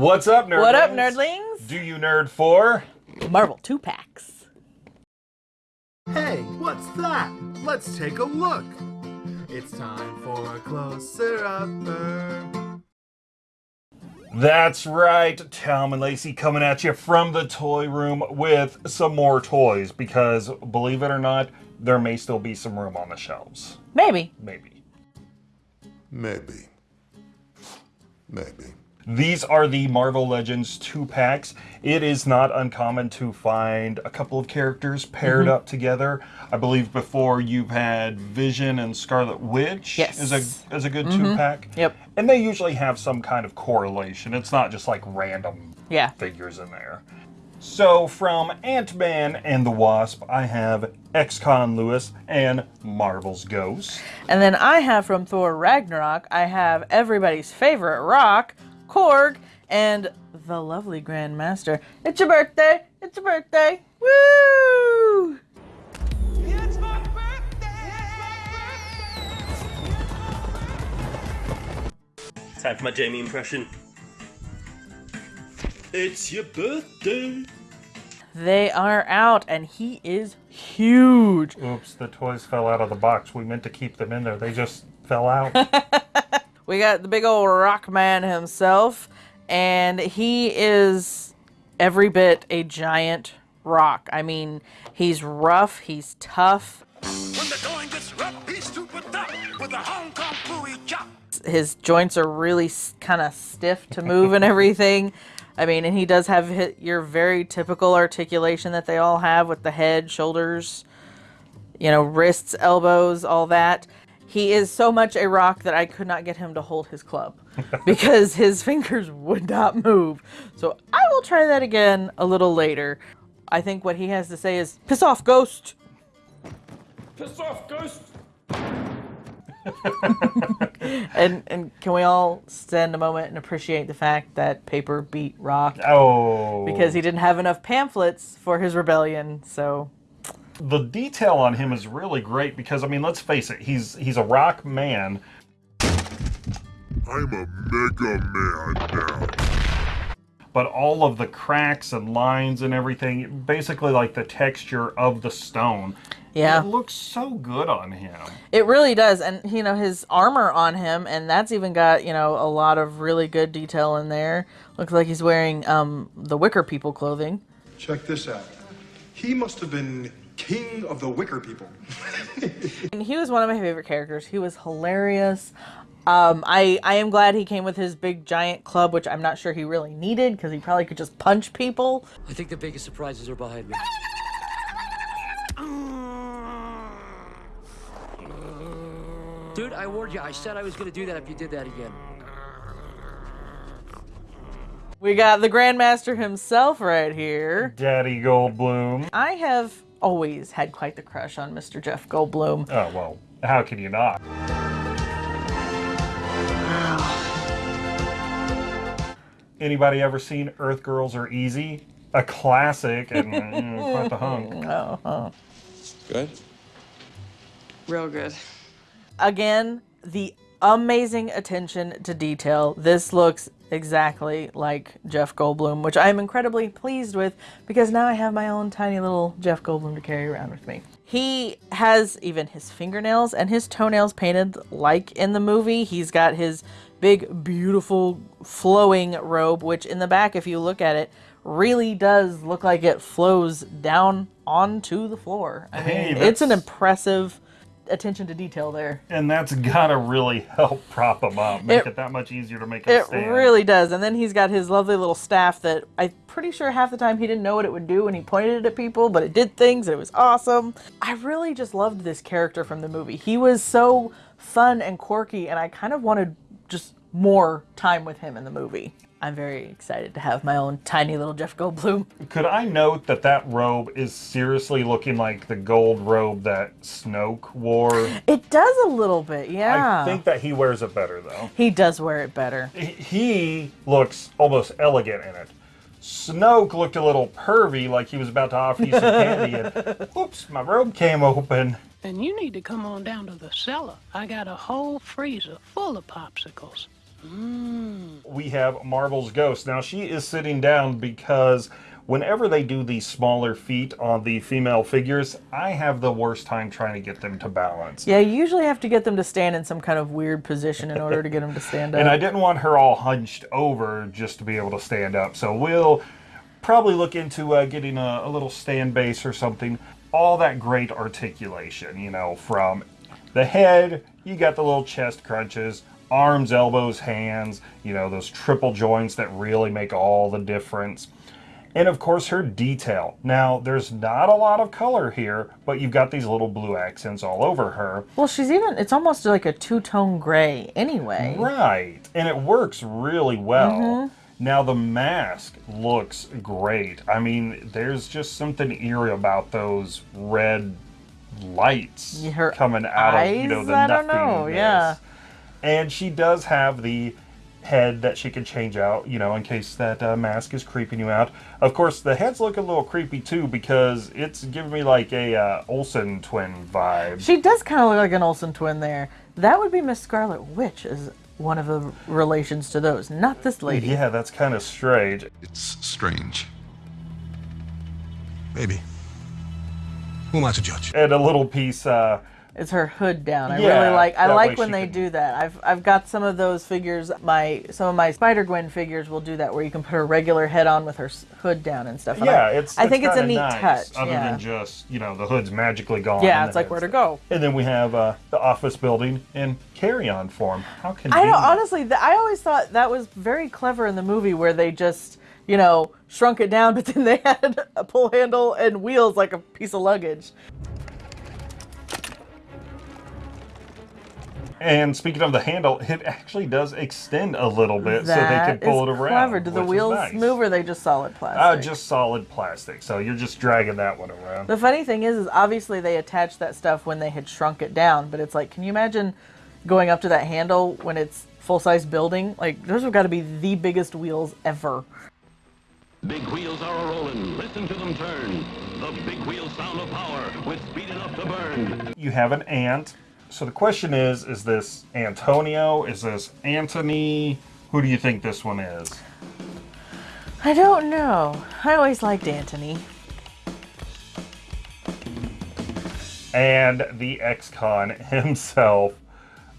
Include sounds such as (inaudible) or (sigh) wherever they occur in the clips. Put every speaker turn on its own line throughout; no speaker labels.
What's up, nerdlings?
What up, nerdlings?
Do you nerd for?
Marvel two packs.
Hey, what's that? Let's take a look. It's time for a closer upper.
That's right, Tom and Lacey coming at you from the toy room with some more toys because, believe it or not, there may still be some room on the shelves.
Maybe.
Maybe.
Maybe. Maybe.
These are the Marvel Legends 2 packs. It is not uncommon to find a couple of characters paired
Mm-hmm.
up together. I believe before you've had Vision and Scarlet Witch
Yes.
is a is a good two pack.
Yep.
And they usually have some kind of correlation. It's not just like random
Yeah.
figures in there. So from Ant-Man and the Wasp, I have Ex-Con Lewis and Marvel's Ghost.
And then I have from Thor Ragnarok, I have everybody's favorite rock, Korg, and the lovely Grandmaster. It's your birthday! It's your birthday! Woo!
Time for my Jamie impression. It's your birthday.
They are out, and he is huge.
Oops, the toys fell out of the box. We meant to keep them in there. They just fell out. (laughs)
We got the big old rock man himself, and he is every bit a giant rock. I mean, he's rough, he's tough.
When the going gets rough, he's tough with a Hong Kong Phooey chop.
His joints are really kind of stiff to move and everything. I mean, and he does have your very typical articulation that they all have with the head, shoulders, you know, wrists, elbows, all that. He is so much a rock that I could not get him to hold his club (laughs) because his fingers would not move. So I will try that again a little later. I think what he has to say is piss off, ghost.
Piss off, ghost. (laughs)
And and can we all stand a moment and appreciate the fact that paper beat rock
oh.
because he didn't have enough pamphlets for his rebellion. So
the detail on him is really great because I mean, let's face it, he's he's a rock man.
I'm a Mega Man now.
but all of the cracks and lines and everything, basically like the texture of the stone.
yeah,
It looks so good on him.
it really does. And you know his armor on him, and that's even got you know a lot of really good detail in there. Looks like he's wearing um the Wicker People clothing.
Check this out. He must have been king of the Wicker people. (laughs)
And he was one of my favorite characters. He was hilarious. Um, I I am glad he came with his big giant club, which I'm not sure he really needed because he probably could just punch people.
I think the biggest surprises are behind me. Dude, I warned you. I said I was gonna do that if you did that again.
We got the Grandmaster himself right here.
Daddy Goldblum.
I have always had quite the crush on Mr. Jeff Goldblum.
Oh, well, how can you not? Anybody ever seen Earth Girls Are Easy? A classic and mm, quite the hunk.
Oh, (laughs) good?
Real good.
Again, the amazing attention to detail. This looks exactly like Jeff Goldblum, which I'm incredibly pleased with because now I have my own tiny little Jeff Goldblum to carry around with me. He has even his fingernails and his toenails painted like in the movie. He's got his big, beautiful, flowing robe, which in the back, if you look at it, really does look like it flows down onto the floor. I mean,
Hey,
it's an impressive attention to detail there.
And that's gotta really help prop him up, make
It-
it, that much easier to make him
It
stand.
It really does. And then he's got his lovely little staff that I'm pretty sure half the time he didn't know what it would do when he pointed it at people, but it did things. It was awesome. I really just loved this character from the movie. He was so fun and quirky, and I kind of wanted just more time with him in the movie. I'm very excited to have my own tiny little Jeff Goldblum.
Could I note that that robe is seriously looking like the gold robe that Snoke wore?
It does a little bit, yeah.
I think that he wears it better though.
he does wear it better.
He- He looks almost elegant in it. Snoke looked a little pervy, like he was about to offer you some candy, and (laughs) oops, my robe came open.
And you need to come on down to the cellar. I got a whole freezer full of popsicles.
We have Marvel's Ghost. Now, she is sitting down because whenever they do these smaller feet on the female figures, I have the worst time trying to get them to balance.
Yeah, you usually have to get them to stand in some kind of weird position in order to get them to stand (laughs) up.
And I didn't want her all hunched over just to be able to stand up. So we'll probably look into uh, getting a, a little stand base or something. All that great articulation, you know, from the head, you got the little chest crunches, arms, elbows, hands, you know, those triple joints that really make all the difference. And of course, her detail. Now, there's not a lot of color here, but you've got these little blue accents all over her.
well, she's even, it's almost like a two tone gray anyway.
Right. And it works really well. Mm-hmm. Now the mask looks great. I mean, there's just something eerie about those red lights
Her
coming out of you know the
I don't know,
nothingness.
yeah.
And she does have the head that she can change out, you know, in case that uh, mask is creeping you out. Of course, the head's looking a little creepy too because it's giving me like a uh, Olsen twin vibe.
She does kind of look like an Olsen twin there. That would be Miss Scarlet Witch is one of the relations to those, not this lady.
Yeah, that's kind of strange.
It's strange. Maybe. Who am I to judge?
And a little piece. Uh,
It's her hood down. I
Yeah,
really like. I like when they
can-
do that. I've I've got some of those figures. My some of my Spider Gwen figures will do that, where you can put her regular head on with her hood down and stuff. And
Yeah,
I,
it's.
I think it's a neat
nice,
touch.
Other
yeah.
than just you know the hood's magically gone.
yeah, it's like where to go.
And then we have uh, the office building in carry-on form. How
can
I
know. Honestly, th- I always thought that was very clever in the movie where they just you know shrunk it down, (laughs) but then they had a pull handle and wheels like a piece of luggage.
And speaking of the handle, it actually does extend a little bit so they
That
can pull
is
it around.
clever. Do the wheels
nice.
move or are they just solid plastic?
Uh, just solid plastic. So you're just dragging that one around.
The funny thing is, is obviously they attached that stuff when they had shrunk it down, but it's like, can you imagine going up to that handle when it's full size building? Like, those have got to be the biggest wheels ever.
Big wheels are a rolling. Listen to them turn. The big wheel sound of power with speed enough to burn.
You have an ant. So the question is: Is this Antonio? Is this Anthony? Who do you think this one is?
I don't know. I always liked Antony.
and the ex-con (laughs) himself,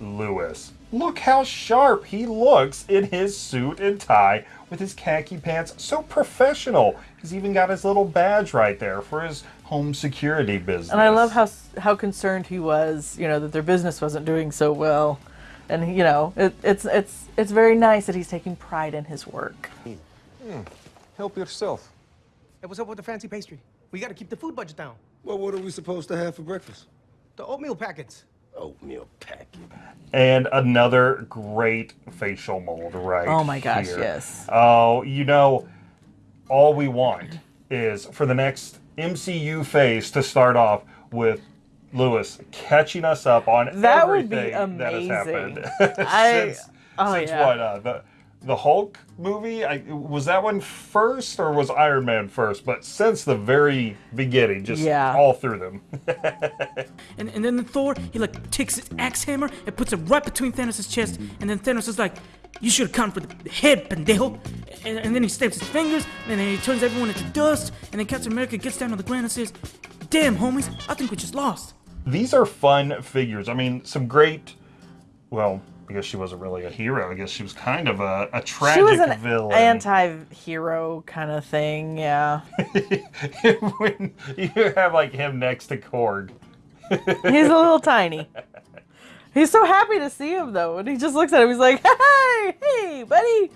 Lewis. Look how sharp he looks in his suit and tie with his khaki pants. So professional. He's even got his little badge right there for his home security business.
And I love how how concerned he was, you know, that their business wasn't doing so well. And you know, it, it's it's it's very nice that he's taking pride in his work. Hmm.
Help yourself.
Hey, what's up with the fancy pastry? We gotta keep the food budget down.
Well, what are we supposed to have for breakfast?
The oatmeal packets.
Oatmeal packet.
And another great facial mold right
Oh my gosh,
here.
yes.
Oh, you know, all we want is for the next MCU phase to start off with Lewis catching us up on
That would be
everything that has happened. (laughs)
I-
since,
oh,
since
yeah.
what? Uh, the the Hulk movie? I, was that one first or was Iron Man first? But since the very beginning, just
Yeah.
all through them. (laughs)
And, and then the Thor, he like takes his axe hammer and puts it right between Thanos' chest. And then Thanos is like, You should have come for the head, pendejo. And, and then he snaps his fingers, and then he turns everyone into dust. And then Captain America gets down on the ground and says, Damn, homies, I think we just lost.
These are fun figures. I mean, some great. Well, because she wasn't really a hero, I guess she was kind of a, a tragic
she was an
villain.
anti-hero kind of thing, yeah. (laughs)
when you have like him next to Korg.
He's a little tiny. (laughs) He's so happy to see him though, and he just looks at him. He's like, (laughs) "Hey, hey, buddy."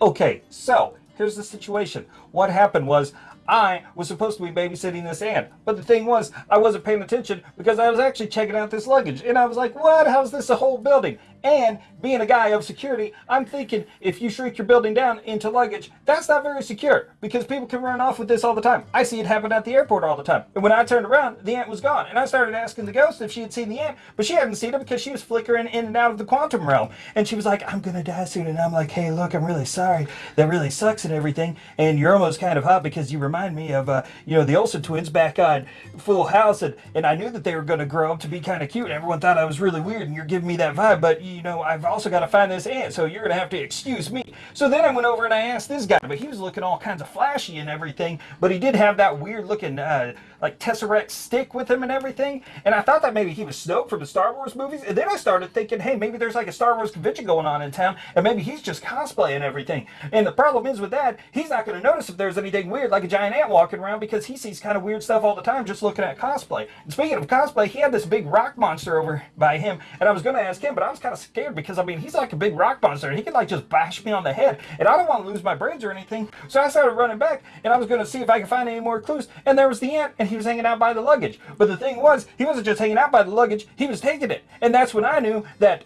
Okay, so here's the situation. What happened was I was supposed to be babysitting this ant, but the thing was I wasn't paying attention because I was actually checking out this luggage, and I was like, "What? How's this a whole building?" And being a guy of security, I'm thinking if you shrink your building down into luggage, that's not very secure because people can run off with this all the time. I see it happen at the airport all the time. And when I turned around, the ant was gone, and I started asking the ghost if she had seen the ant, but she hadn't seen it because she was flickering in and out of the quantum realm. And she was like, "I'm gonna die soon," and I'm like, "Hey, look, I'm really sorry. That really sucks and everything. And you're almost kind of hot because you remind me of, uh, you know, the Olsen twins back on Full House, and, and I knew that they were gonna grow up to be kind of cute. And everyone thought I was really weird, and you're giving me that vibe, but you you know, I've also got to find this ant, so you're gonna have to excuse me. So then I went over and I asked this guy, but he was looking all kinds of flashy and everything, but he did have that weird looking uh, like Tesseract stick with him and everything. And I thought that maybe he was Snoke from the Star Wars movies. And then I started thinking, hey, maybe there's like a Star Wars convention going on in town, and maybe he's just cosplaying everything. And the problem is with that, he's not going to notice if there's anything weird, like a giant ant walking around, because he sees kind of weird stuff all the time just looking at cosplay. And speaking of cosplay, he had this big rock monster over by him, and I was going to ask him, but I was kind of scared because I mean, he's like a big rock monster, and he could like just bash me on the head, and I don't want to lose my brains or anything. So I started running back, and I was going to see if I could find any more clues, and there was the ant, and he was hanging out by the luggage. But the thing was, he wasn't just hanging out by the luggage, he was taking it. And that's when I knew that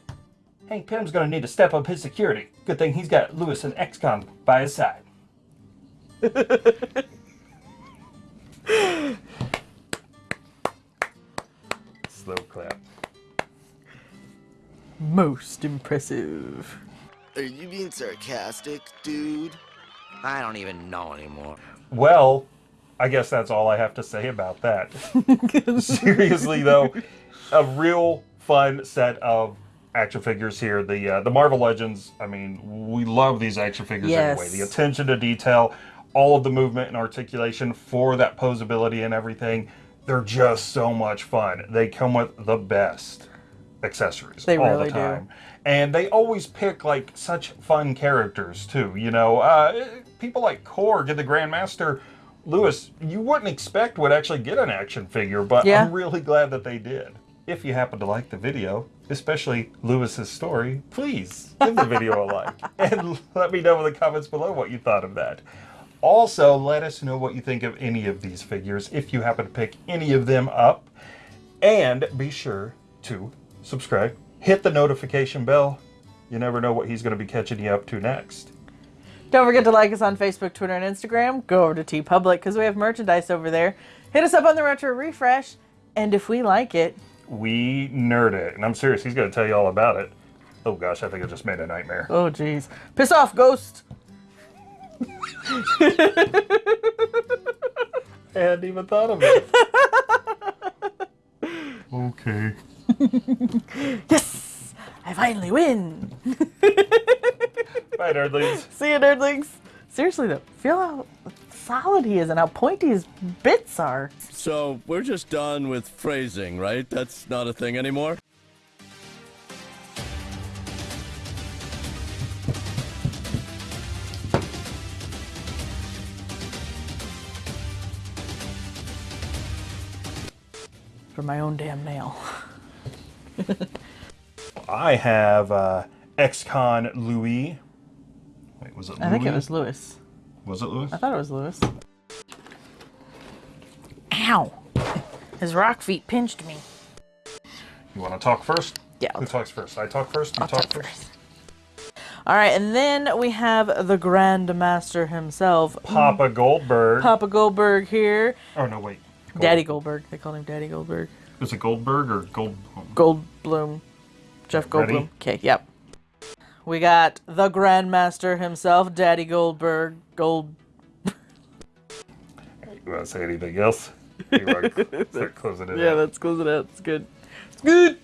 Hank Pym's going to need to step up his security. Good thing he's got Lewis and XCon by his side. (laughs) Slow clap.
Most impressive.
Are you being sarcastic, dude? I don't even know anymore.
Well, I guess that's all I have to say about that. (laughs) Seriously, though, a real fun set of action figures here. The uh, the Marvel Legends. I mean, we love these action figures
Yes.
anyway. The attention to detail, all of the movement and articulation for that posability and everything. They're just so much fun. They come with the best accessories
They
all
really
the
do.
time. And they always pick like such fun characters too. You know, uh, people like Korg and the Grandmaster. Lewis, you wouldn't expect would actually get an action figure, but
Yeah.
I'm really glad that they did. If you happen to like the video, especially Lewis's story, please give the video a like (laughs) and let me know in the comments below what you thought of that. Also, let us know what you think of any of these figures if you happen to pick any of them up. And be sure to subscribe, hit the notification bell. You never know what he's going to be catching you up to next.
Don't forget to like us on Facebook, Twitter, and Instagram. Go over to TeePublic because we have merchandise over there. Hit us up on the Retro Refresh, and if we like it,
We nerd it. And I'm serious, he's going to tell you all about it. Oh gosh, I think I just made a nightmare.
oh jeez, piss off, Ghost. (laughs)
I hadn't even thought of it. okay. (laughs)
yes, I finally win. (laughs)
Bye, nerdlings. (laughs)
See you, nerdlings. Seriously though, feel how solid he is and how pointy his bits are.
So we're just done with phrasing, right? That's not a thing anymore?
For my own damn nail. (laughs)
I have uh, XCon Louis. Wait, was it Louis?
I think it was Lewis.
Was it Louis?
I thought it was Lewis. Ow! His rock feet pinched me.
You want to talk first?
Yeah.
Who talks first? I talk first? You
I'll
talk,
talk
first?
All right, and then we have the Grand Master himself,
Papa Goldberg.
Papa Goldberg here.
Oh, no, wait.
Daddy Goldberg. They called him Daddy Goldberg.
Is it Goldberg or Gold?
Goldblum. Jeff
Ready?
Goldblum. Okay, yep. We got the Grandmaster himself, Daddy Goldberg. Gold.
You want to say anything else? You want to (laughs) start closing it
Yeah,
out?
let's close it out. It's good. It's good.